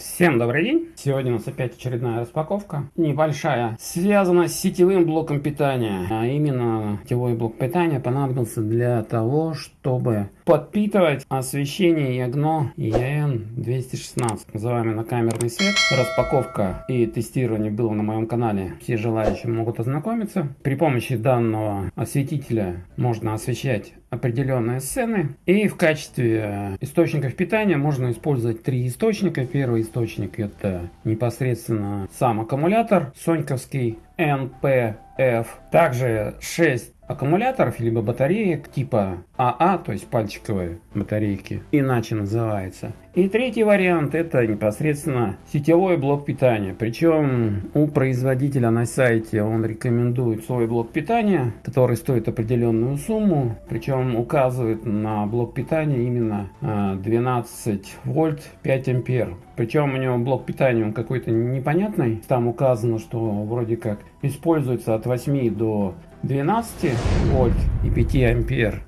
Всем добрый день! Сегодня у нас опять очередная распаковка. Небольшая. Связана с сетевым блоком питания. А именно сетевой блок питания понадобился для того, чтобы подпитывать освещение ягно EN216. Называемый на камерный свет. Распаковка и тестирование было на моем канале. Все желающие могут ознакомиться. При помощи данного осветителя можно освещать определенные сцены. И в качестве источников питания можно использовать три источника. Первый источник это непосредственно сам аккумулятор соньковский NPF. Также 6 аккумуляторов либо батареек типа АА, то есть пальчиковые батарейки, иначе называется. И третий вариант это непосредственно сетевой блок питания. Причем у производителя на сайте он рекомендует свой блок питания, который стоит определенную сумму. Причем указывает на блок питания именно 12 а, вольт 5 ампер. Причем у него блок питания он какой-то непонятный. Там указано, что вроде как используется от 8 до 12 вольт и 5 ампер.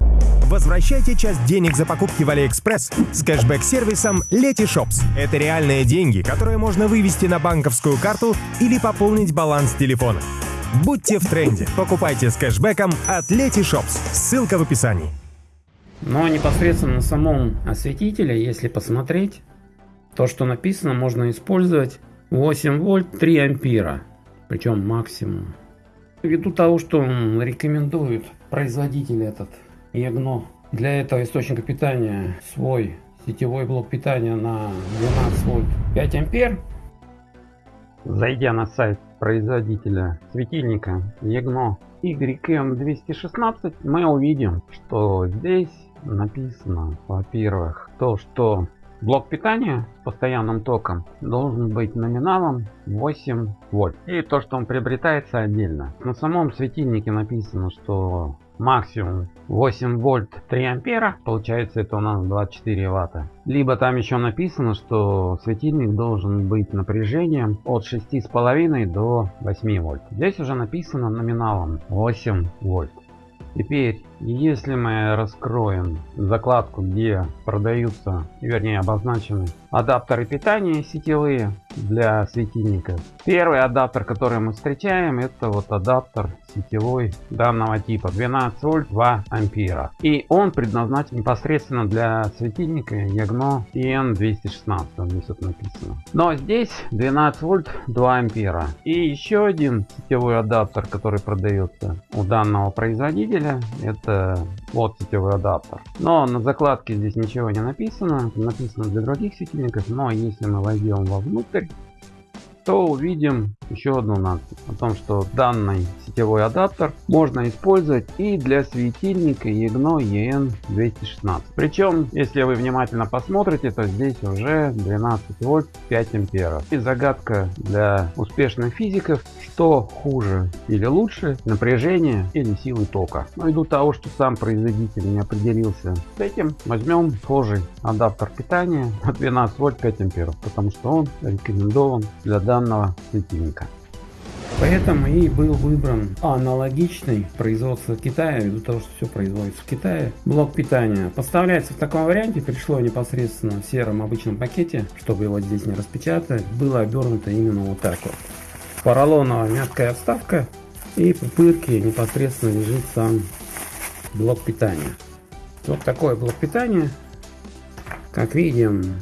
Возвращайте часть денег за покупки в Алиэкспресс с кэшбэк-сервисом Letyshops. Это реальные деньги, которые можно вывести на банковскую карту или пополнить баланс телефона. Будьте в тренде. Покупайте с кэшбэком от Letyshops. Ссылка в описании. Но непосредственно на самом осветителе, если посмотреть, то, что написано, можно использовать 8 вольт 3 ампера. Причем максимум. Ввиду того, что рекомендует производитель этот ягно для этого источника питания свой сетевой блок питания на 12 вольт 5 ампер. Зайдя на сайт производителя светильника ягно YM216 мы увидим что здесь написано во-первых то что Блок питания с постоянным током должен быть номиналом 8 вольт. И то, что он приобретается отдельно. На самом светильнике написано, что максимум 8 вольт 3 ампера. Получается это у нас 24 ватта. Либо там еще написано, что светильник должен быть напряжением от 6,5 до 8 вольт. Здесь уже написано номиналом 8 вольт. Теперь, если мы раскроем закладку, где продаются, вернее обозначены адаптеры питания сетевые для светильников. Первый адаптер, который мы встречаем, это вот адаптер сетевой данного типа 12 вольт 2 ампера. И он предназначен непосредственно для светильника Ягно EN216, здесь написано. Но здесь 12 вольт 2 ампера. И еще один сетевой адаптер, который продается у данного производителя, это вот сетевой адаптер. Но на закладке здесь ничего не написано, написано для других светильников. Но если мы войдем вовнутрь, то увидим еще одну надпись о том, что данный сетевой адаптер можно использовать и для светильника EGNO EN216. Причем, если вы внимательно посмотрите, то здесь уже 12 вольт 5 амперов. И загадка для успешных физиков, что хуже или лучше, напряжение или силы тока. Но ввиду того, что сам производитель не определился с этим, возьмем схожий адаптер питания на 12 вольт 5 амперов, потому что он рекомендован для данного светильника. Поэтому и был выбран аналогичный производство Китая, ввиду того, что все производится в Китае. Блок питания поставляется в таком варианте, пришло непосредственно в сером обычном пакете, чтобы его здесь не распечатать, было обернуто именно вот так вот. Поролоновая мягкая вставка и в пупырке непосредственно лежит сам блок питания. Вот такой блок питания. Как видим,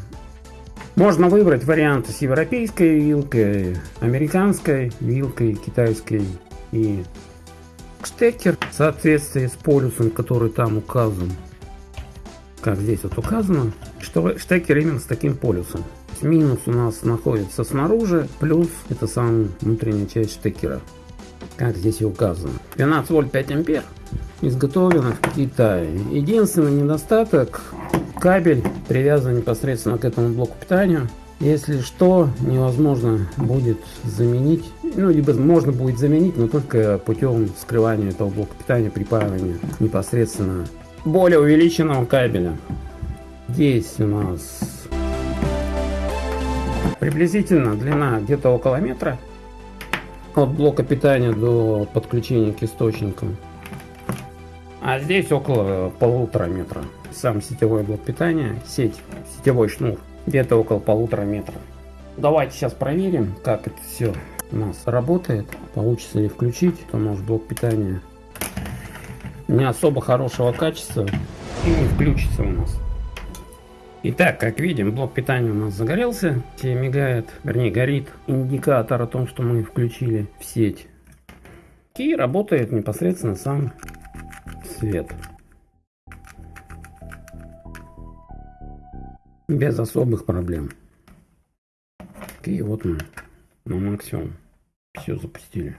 можно выбрать варианты с европейской вилкой, американской вилкой, китайской и штекер в соответствии с полюсом, который там указан. Как здесь вот указано, что штекер именно с таким полюсом. Минус у нас находится снаружи, плюс это самая внутренняя часть штекера. Как здесь и указано. 12 вольт 5 ампер. Изготовлено в Китае. Единственный недостаток Кабель привязан непосредственно к этому блоку питания. Если что, невозможно будет заменить, ну, либо можно будет заменить, но только путем скрывания этого блока питания, припаивания непосредственно более увеличенного кабеля. Здесь у нас приблизительно длина где-то около метра от блока питания до подключения к источникам. А здесь около полутора метра сам сетевой блок питания, сеть, сетевой шнур, где-то около полутора метра. давайте сейчас проверим, как это все у нас работает. Получится ли включить, потому что блок питания не особо хорошего качества и не включится у нас. Итак, как видим, блок питания у нас загорелся. Все мигает, вернее горит индикатор о том, что мы включили в сеть. И работает непосредственно сам свет. Без особых проблем. И вот мы на максимум все запустили.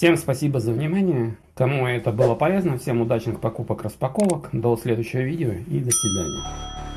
Всем спасибо за внимание. Кому это было полезно, всем удачных покупок, распаковок. До следующего видео и до свидания.